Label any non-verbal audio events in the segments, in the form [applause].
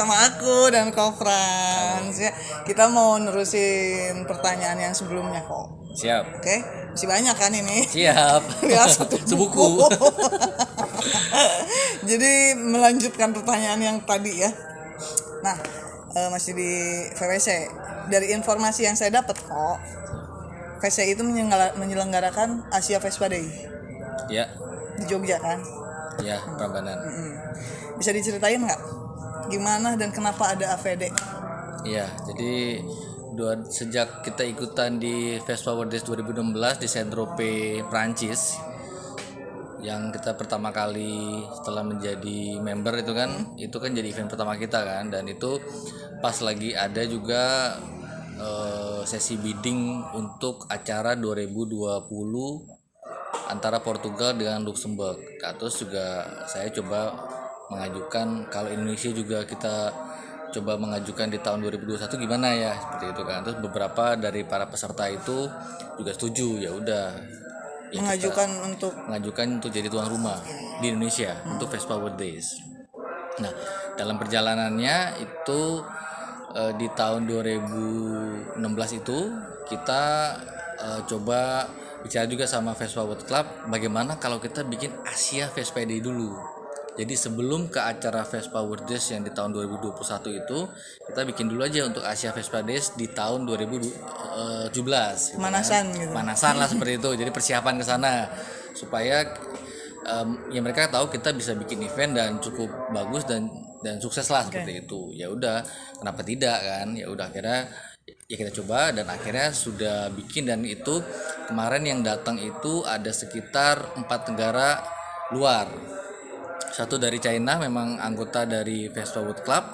sama aku dan Kofrans ya. Kita mau nerusin pertanyaan yang sebelumnya kok. Siap. Oke, masih banyak kan ini? Siap. [laughs] Ya, satu [laughs] Sebuku. [laughs] Jadi melanjutkan pertanyaan yang tadi ya. Nah, eh, masih di VWC. Dari informasi yang saya dapat kok, VWC itu menyelenggara- menyelenggarakan Asia Vespa Day Ya. di Jogja kan. Ya, Prambanan. Mm. Bisa diceritain nggak gimana dan kenapa ada AVD? Iya, jadi dua, sejak kita ikutan di Vespa World Days 2016 di Saint-Tropez, Prancis yang kita pertama kali setelah menjadi member itu kan itu kan jadi event pertama kita kan dan itu pas lagi ada juga eh, sesi bidding untuk acara 2020 antara Portugal dengan Luxembourg. Nah, terus juga saya coba mengajukan kalau Indonesia juga kita coba mengajukan di tahun 2021 gimana ya seperti itu kan. Terus beberapa dari para peserta itu juga setuju ya udah ya Mengajukan untuk mengajukan untuk jadi tuan rumah di Indonesia untuk Vespa World Days. Nah, dalam perjalanannya itu eh, di tahun 2016 itu kita eh, coba bicara juga sama Vespa World Club bagaimana kalau kita bikin Asia Vespa Day dulu. Jadi sebelum ke acara Vespa World Days yang di tahun 2021 itu kita bikin dulu aja untuk Asia Vespa Days di tahun 2017. gitu kan. Gitu. Pemanasan lah seperti itu. Jadi persiapan ke sana supaya em, ya mereka tahu kita bisa bikin event dan cukup bagus dan dan sukses lah seperti itu. Ya udah, kenapa tidak kan? Ya udah akhirnya ya kita coba dan akhirnya sudah bikin dan itu kemarin yang datang itu ada sekitar empat negara luar satu dari China memang anggota dari Vespa Wood Club.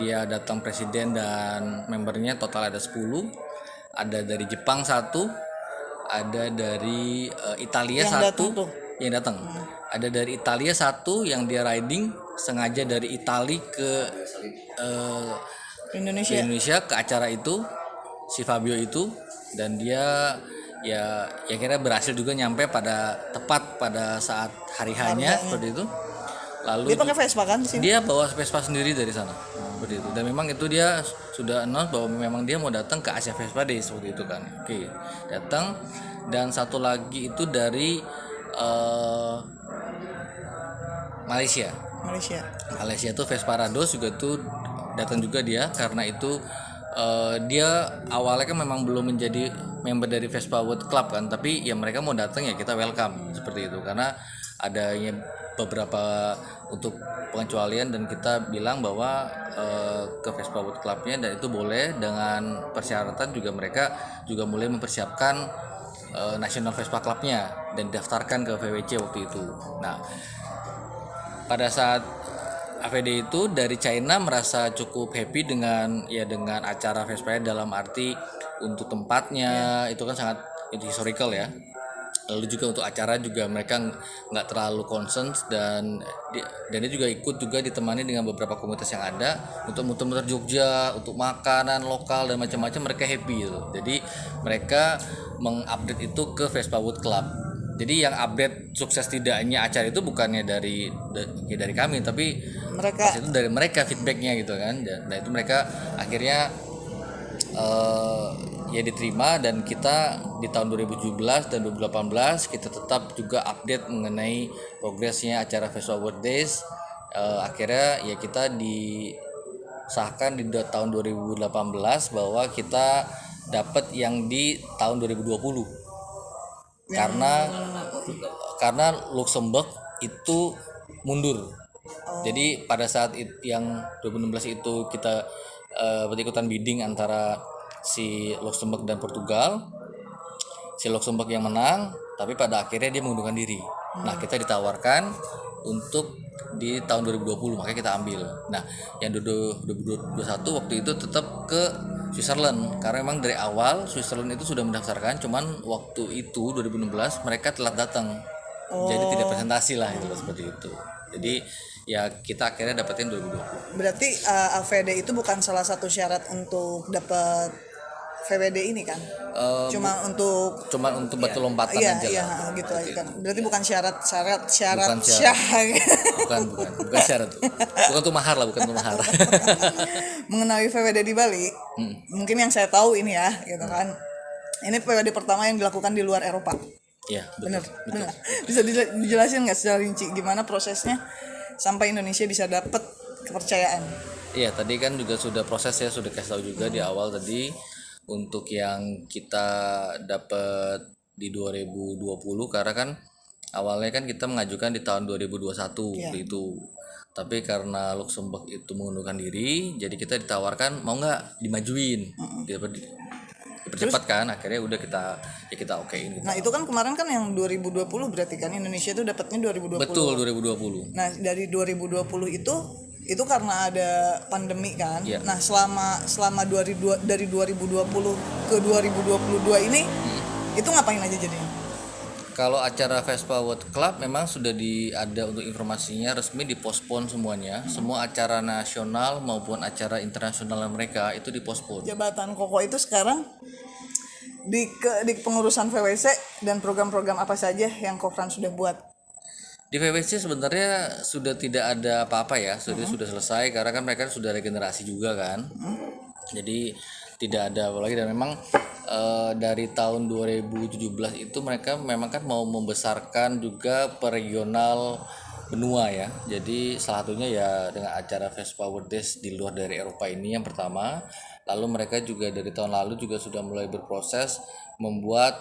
Dia datang presiden dan membernya total ada 10 ada dari Jepang satu ada dari eh, Italia Yang satu. datang tuh? yang datang. Ada dari Italia satu yang dia riding sengaja dari Itali ke eh, Indonesia. ke Indonesia ke acara itu si Fabio itu. Dan dia ya ya kira berhasil juga nyampe pada tepat pada saat hari hanya seperti itu lalu Dia pakai Vespa kan sini? dia bawa Vespa sendiri dari sana seperti itu. Dan memang itu dia sudah announce bahwa memang dia mau datang ke Asia Vespa Day seperti itu kan. Oke datang. Dan satu lagi itu dari eh, Malaysia. Malaysia. Malaysia tuh Vespa Rados juga tuh datang juga dia karena itu eh, dia awalnya kan memang belum menjadi member dari Vespa World Club kan. Tapi ya mereka mau datang ya kita welcome seperti itu. Karena adanya beberapa untuk pengecualian dan kita bilang bahwa eh, ke Vespa World Clubnya dan itu boleh dengan persyaratan juga mereka juga mulai mempersiapkan eh, National Vespa Clubnya dan daftarkan ke VWC waktu itu. Nah, pada saat AVD itu dari China merasa cukup happy dengan ya dengan acara Vespa dalam arti untuk tempatnya itu kan sangat itu historical ya lalu juga untuk acara juga mereka ng- nggak terlalu concern dan dan dia juga ikut juga ditemani dengan beberapa komunitas yang ada untuk muter-muter Jogja untuk makanan lokal dan macam-macam mereka happy gitu. jadi mereka mengupdate itu ke Vespa Wood Club jadi yang update sukses tidaknya acara itu bukannya dari da- ya dari kami tapi Mereka pas itu dari mereka feedbacknya gitu kan dan, dan itu mereka akhirnya eh, ya diterima dan kita di tahun 2017 dan 2018 kita tetap juga update mengenai progresnya acara Vespa World Days. Eh, akhirnya ya kita disahkan di tahun 2018 bahwa kita dapat yang di tahun 2020 karena karena Luxembourg itu mundur. Jadi pada saat it- yang 2016 itu kita eh, berikutan bidding antara si Luxembourg dan Portugal. Si Luxembourg yang menang, tapi pada akhirnya dia mengundurkan diri. Nah, kita ditawarkan untuk di tahun 2020, makanya kita ambil. Nah, yang 2021 waktu itu tetap ke Switzerland karena memang dari awal Switzerland itu sudah mendaftarkan, cuman waktu itu 2016 mereka telah datang. Jadi tidak presentasi lah itu seperti itu. Jadi ya kita akhirnya dapetin 2020. berarti uh, AVD itu bukan salah satu syarat untuk dapat VWD ini kan? Eh, cuma untuk cuman untuk batu lompatan iya aja iya lah. gitu aja kan. Berarti bukan syarat syarat syarat Bukan syarat. syarat. bukan bukan. Bukan syarat bukan tuh mahar lah bukan tuh mahar. [laughs] Mengenai VWD di Bali Hmm. mungkin yang saya tahu ini ya gitu kan. Ini VWD pertama yang dilakukan di luar Eropa. Iya, betul. bener bener. Bisa dijelasin nggak secara rinci gimana prosesnya sampai Indonesia bisa dapat kepercayaan. Iya, tadi kan juga sudah proses ya, sudah kasih tahu juga di awal tadi untuk yang kita dapat di 2020 karena kan awalnya kan kita mengajukan di tahun 2021 waktu itu. Tapi karena Luxembourg itu mengundurkan diri, jadi kita ditawarkan mau nggak dimajuin, dipercepat kan, akhirnya udah kita ya kita okein gitu. nah itu kan kemarin kan yang 2020 berarti kan Indonesia itu dapatnya 2020 Betul 2020. Nah, dari 2020 itu itu karena ada pandemi kan. Iya. Nah, selama selama 2002 dari 2020 ke 2022 ini itu ngapain aja jadinya? Kalau acara Vespa World Club memang sudah di ada untuk informasinya resmi dipospon semuanya. Semua acara nasional maupun acara internasional mereka itu dipospon. Jabatan Koko itu sekarang di ke, di pengurusan VWC dan program-program apa saja yang Kofran sudah buat. Di VWC sebenarnya sudah tidak ada apa-apa ya, sudah sudah selesai karena kan mereka sudah regenerasi juga kan. Jadi tidak ada apa lagi dan memang eh, dari tahun 2017 itu mereka memang kan mau membesarkan juga per regional benua ya. Jadi salah satunya ya dengan acara Vespa World Days di luar dari Eropa ini yang pertama. Lalu mereka juga dari tahun lalu juga sudah mulai berproses membuat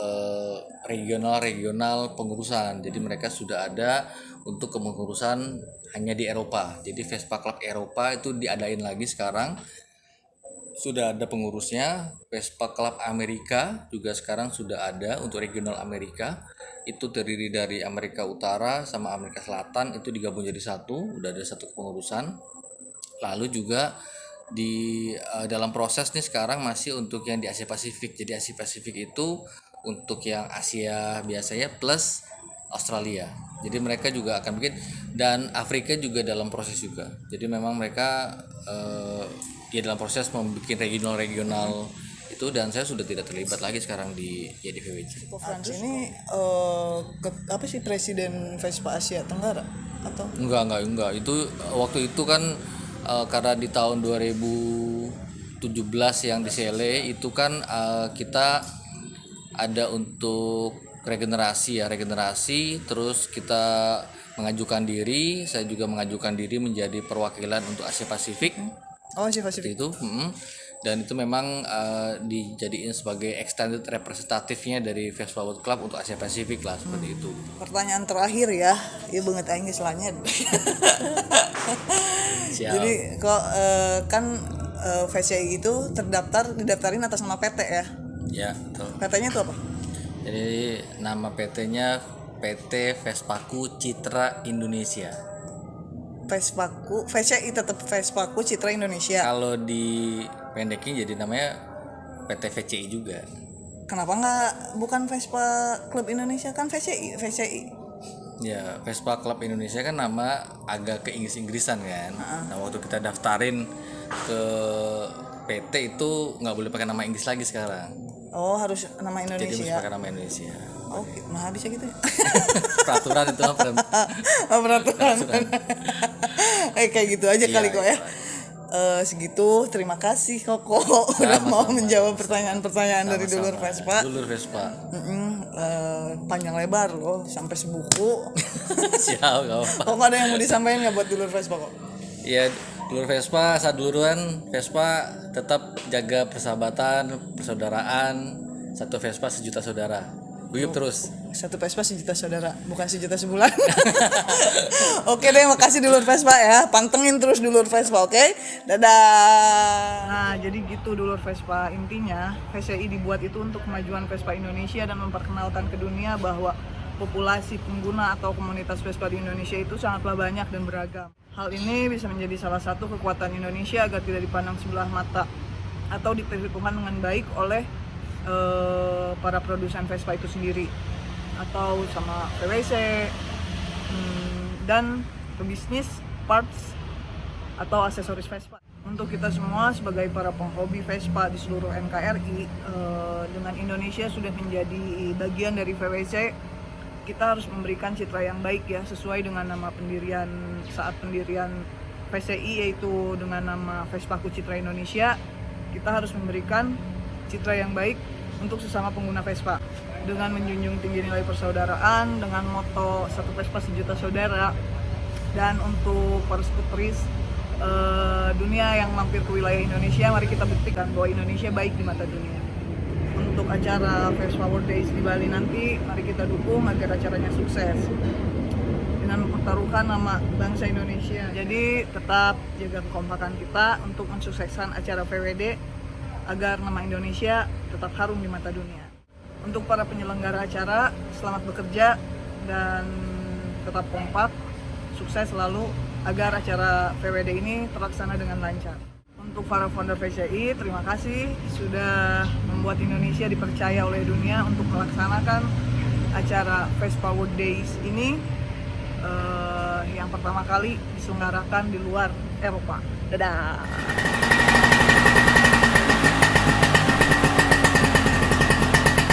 eh, regional-regional pengurusan. Jadi mereka sudah ada untuk kepengurusan hanya di Eropa. Jadi Vespa Club Eropa itu diadain lagi sekarang. Sudah ada pengurusnya. Vespa Club Amerika juga sekarang sudah ada untuk regional Amerika. Itu terdiri dari Amerika Utara sama Amerika Selatan itu digabung jadi satu. Udah ada satu kepengurusan. Lalu juga di eh, dalam proses nih sekarang masih untuk yang di Asia Pasifik. Jadi Asia Pasifik itu untuk yang Asia biasanya plus Australia. Jadi mereka juga akan bikin dan Afrika juga dalam proses juga. Jadi memang mereka eh, ya dalam proses membuat regional-regional itu dan saya sudah tidak terlibat lagi sekarang di ya di VWC. Ini eh, ke- apa sih presiden Vespa Asia Tenggara atau Enggak, enggak, enggak. Itu eh, waktu itu kan eh, karena di tahun 2017 yang di Sele itu kan eh, kita ada untuk regenerasi ya, regenerasi terus kita mengajukan diri, saya juga mengajukan diri menjadi perwakilan untuk Asia Pasifik Oh, Asia Pasifik. itu mm. dan itu memang eh, dijadiin sebagai extended representatifnya dari Vespa World Club untuk Asia Pasifik lah seperti itu. Pertanyaan terakhir ya, ya banget aing. [laughs] Siap. Jadi kok eh, kan eh, VCI itu terdaftar didaftarin atas nama PT ya. Ya, betul. PT-nya itu apa? Jadi nama PT-nya PT Vespaku Citra Indonesia. Vespaku, VCI tetap Vespaku Citra Indonesia. Kalau di pendekin jadi namanya PT VCI juga. Kenapa nggak bukan Vespa Club Indonesia kan VCI, VCI. Ya, Vespa Club Indonesia kan nama agak ke Inggris-Inggrisan kan. Nah, waktu kita daftarin ke PT itu nggak boleh pakai nama Inggris lagi sekarang. Oh harus nama Jadi mesti Indonesia. pakai nama Indonesia. Oh, nah bisa gitu. ya? [laughs] Peraturan itu per- [laughs] oh, peraturan. Eh kayak gitu aja Iya, kali kok ya. iya. Eh, segitu terima kasih Koko udah mau menjawab pertanyaan-pertanyaan dari dulur Vespa. Dulur Vespa. Mm-mm, eh, panjang lebar loh sampai sebuku. [laughs] Siap, gak apa. Kok ada yang mau disampaikan nggak buat dulur Vespa kok? Ya, dulur Vespa, saat duluran Vespa tetap jaga persahabatan, persaudaraan. Satu Vespa sejuta saudara. Guyup terus. Satu Vespa sejuta saudara, bukan sejuta sebulan. [laughs] oke deh, makasih dulur Vespa ya. Pantengin terus dulur Vespa, oke? Dadah. Nah, jadi gitu dulur Vespa. Intinya, VCI dibuat itu untuk kemajuan Vespa Indonesia dan memperkenalkan ke dunia bahwa populasi pengguna atau komunitas Vespa di Indonesia itu sangatlah banyak dan beragam. Hal ini bisa menjadi salah satu kekuatan Indonesia agar tidak dipandang sebelah mata atau diperhitungkan dengan baik oleh eh, para produsen Vespa itu sendiri atau sama PWC hmm, dan pebisnis parts atau aksesoris Vespa. Untuk kita semua sebagai para penghobi Vespa di seluruh NKRI, eh, dengan Indonesia sudah menjadi bagian dari VWC, kita harus memberikan citra yang baik ya sesuai dengan nama pendirian saat pendirian VCI yaitu dengan nama Vespaku Citra Indonesia. Kita harus memberikan citra yang baik untuk sesama pengguna Vespa. Dengan menjunjung tinggi nilai persaudaraan dengan moto satu Vespa sejuta saudara dan untuk para skuteris eh, dunia yang mampir ke wilayah Indonesia mari kita buktikan bahwa Indonesia baik di mata dunia. Untuk acara Vespa World Days di Bali nanti mari kita dukung agar acaranya sukses. Dengan mempertaruhkan nama bangsa Indonesia. Jadi tetap jaga kekompakan kita untuk mensukseskan acara VWD agar nama Indonesia tetap harum di mata dunia untuk para penyelenggara acara selamat bekerja dan tetap kompak sukses selalu agar acara VWD ini terlaksana dengan lancar. Untuk para founder VCI, terima kasih sudah membuat Indonesia dipercaya oleh dunia untuk melaksanakan acara Vespa World Days ini eh, yang pertama kali diselenggarakan di luar Eropa. Dadah.